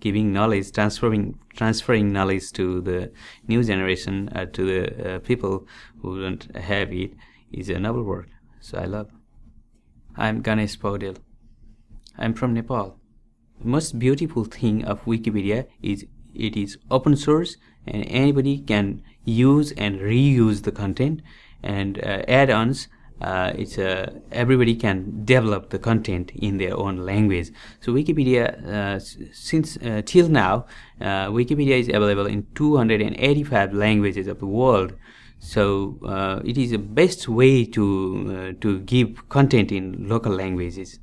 giving knowledge, transferring transferring knowledge to the new generation, uh, to the uh, people who don't have it, is a noble work. So I love. I'm Ganesh Paudel. I'm from Nepal. The most beautiful thing of Wikipedia is it is open source and anybody can use and reuse the content and uh, add-ons uh, it's uh, everybody can develop the content in their own language. So wikipedia uh, since uh, till now uh, wikipedia is available in 285 languages of the world. So uh, it is the best way to to give content in local languages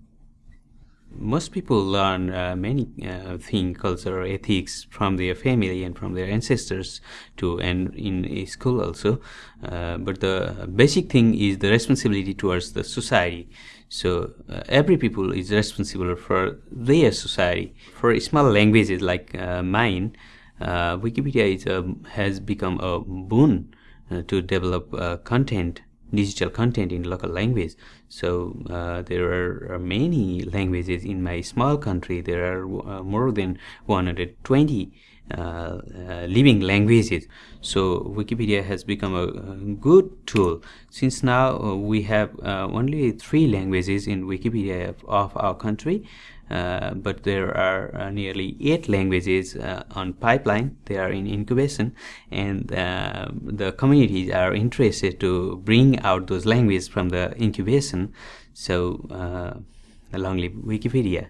most people learn uh, many uh, things, culture, ethics from their family and from their ancestors too, and in school also. Uh, but the basic thing is the responsibility towards the society. So uh, every people is responsible for their society. For small languages like uh, mine, uh, Wikipedia is, has become a boon to develop content digital content in local language. So uh, there are many languages in my small country. There are uh, more than 120 uh, uh, living languages. So wikipedia has become a, a good tool. Since now uh, we have uh, only three languages in wikipedia of, of our country uh, but there are uh, nearly eight languages uh, on pipeline. They are in incubation, and uh, the communities are interested to bring out those languages from the incubation. So, uh, long live Wikipedia.